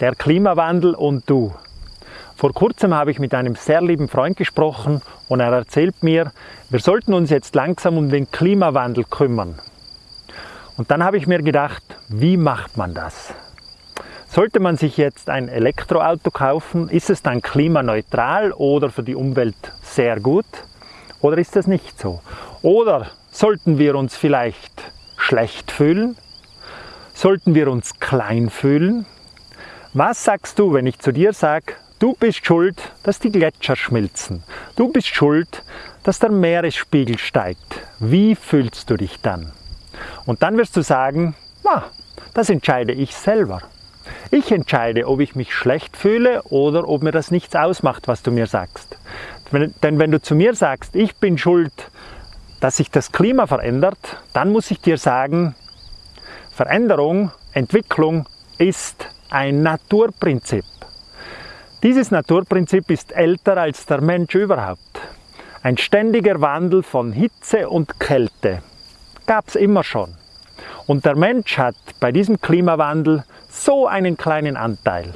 Der Klimawandel und du. Vor kurzem habe ich mit einem sehr lieben Freund gesprochen und er erzählt mir, wir sollten uns jetzt langsam um den Klimawandel kümmern. Und dann habe ich mir gedacht, wie macht man das? Sollte man sich jetzt ein Elektroauto kaufen, ist es dann klimaneutral oder für die Umwelt sehr gut? Oder ist das nicht so? Oder sollten wir uns vielleicht schlecht fühlen? Sollten wir uns klein fühlen? Was sagst du, wenn ich zu dir sage, du bist schuld, dass die Gletscher schmilzen? Du bist schuld, dass der Meeresspiegel steigt. Wie fühlst du dich dann? Und dann wirst du sagen, ah, das entscheide ich selber. Ich entscheide, ob ich mich schlecht fühle oder ob mir das nichts ausmacht, was du mir sagst. Denn wenn du zu mir sagst, ich bin schuld, dass sich das Klima verändert, dann muss ich dir sagen, Veränderung, Entwicklung ist ein Naturprinzip. Dieses Naturprinzip ist älter als der Mensch überhaupt. Ein ständiger Wandel von Hitze und Kälte gab es immer schon. Und der Mensch hat bei diesem Klimawandel so einen kleinen Anteil.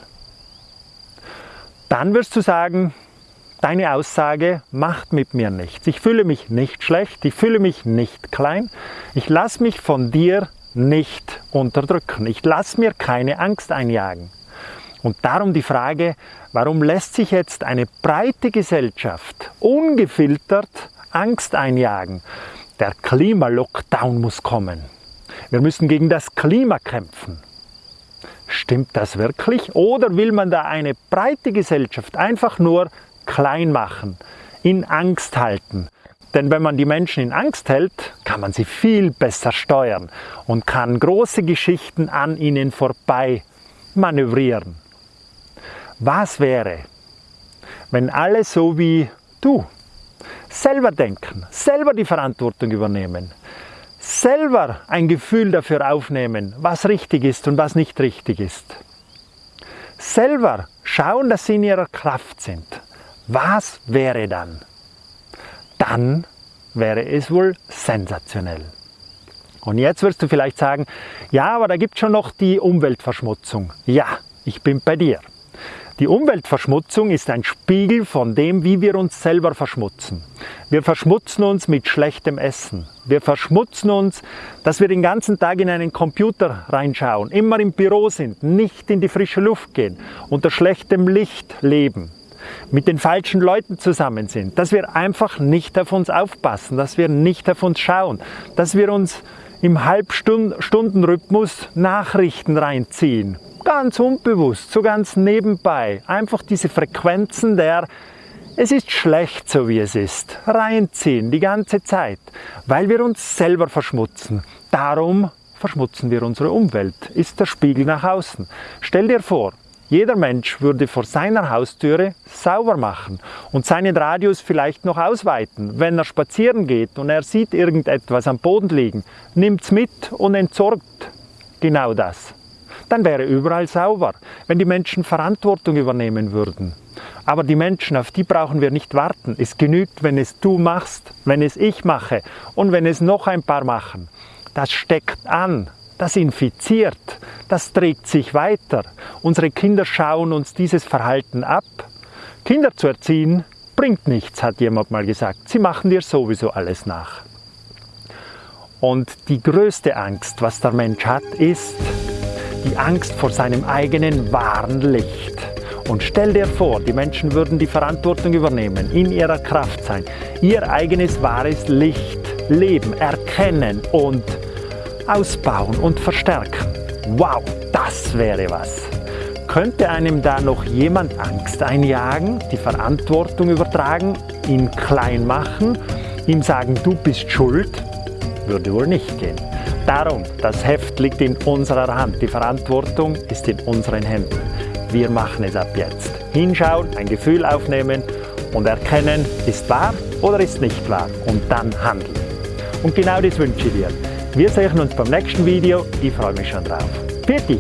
Dann wirst du sagen, deine Aussage macht mit mir nichts. Ich fühle mich nicht schlecht, ich fühle mich nicht klein. Ich lasse mich von dir nicht unterdrücken. Ich lasse mir keine Angst einjagen. Und darum die Frage, warum lässt sich jetzt eine breite Gesellschaft ungefiltert Angst einjagen? Der Klimalockdown muss kommen. Wir müssen gegen das Klima kämpfen. Stimmt das wirklich? Oder will man da eine breite Gesellschaft einfach nur klein machen, in Angst halten? Denn wenn man die Menschen in Angst hält, kann man sie viel besser steuern und kann große Geschichten an ihnen vorbei manövrieren. Was wäre, wenn alle so wie du selber denken, selber die Verantwortung übernehmen, selber ein Gefühl dafür aufnehmen, was richtig ist und was nicht richtig ist. Selber schauen, dass sie in ihrer Kraft sind. Was wäre dann? Dann wäre es wohl sensationell. Und jetzt wirst du vielleicht sagen, ja, aber da gibt es schon noch die Umweltverschmutzung. Ja, ich bin bei dir. Die Umweltverschmutzung ist ein Spiegel von dem, wie wir uns selber verschmutzen. Wir verschmutzen uns mit schlechtem Essen. Wir verschmutzen uns, dass wir den ganzen Tag in einen Computer reinschauen, immer im Büro sind, nicht in die frische Luft gehen, unter schlechtem Licht leben mit den falschen Leuten zusammen sind, dass wir einfach nicht auf uns aufpassen, dass wir nicht auf uns schauen, dass wir uns im Halbstundenrhythmus Nachrichten reinziehen. Ganz unbewusst, so ganz nebenbei. Einfach diese Frequenzen der es ist schlecht so wie es ist, reinziehen die ganze Zeit, weil wir uns selber verschmutzen. Darum verschmutzen wir unsere Umwelt, ist der Spiegel nach außen. Stell dir vor, jeder Mensch würde vor seiner Haustüre sauber machen und seinen Radius vielleicht noch ausweiten. Wenn er spazieren geht und er sieht irgendetwas am Boden liegen, nimmt es mit und entsorgt genau das. Dann wäre überall sauber, wenn die Menschen Verantwortung übernehmen würden. Aber die Menschen, auf die brauchen wir nicht warten. Es genügt, wenn es du machst, wenn es ich mache und wenn es noch ein paar machen. Das steckt an, das infiziert, das trägt sich weiter. Unsere Kinder schauen uns dieses Verhalten ab. Kinder zu erziehen bringt nichts, hat jemand mal gesagt. Sie machen dir sowieso alles nach. Und die größte Angst, was der Mensch hat, ist die Angst vor seinem eigenen wahren Licht. Und stell dir vor, die Menschen würden die Verantwortung übernehmen, in ihrer Kraft sein, ihr eigenes wahres Licht leben, erkennen und ausbauen und verstärken. Wow, das wäre was. Könnte einem da noch jemand Angst einjagen, die Verantwortung übertragen, ihn klein machen, ihm sagen, du bist schuld? Würde wohl nicht gehen. Darum, das Heft liegt in unserer Hand, die Verantwortung ist in unseren Händen. Wir machen es ab jetzt. Hinschauen, ein Gefühl aufnehmen und erkennen, ist wahr oder ist nicht wahr und dann handeln. Und genau das wünsche ich dir. Wir sehen uns beim nächsten Video. Ich freue mich schon drauf. Pfiat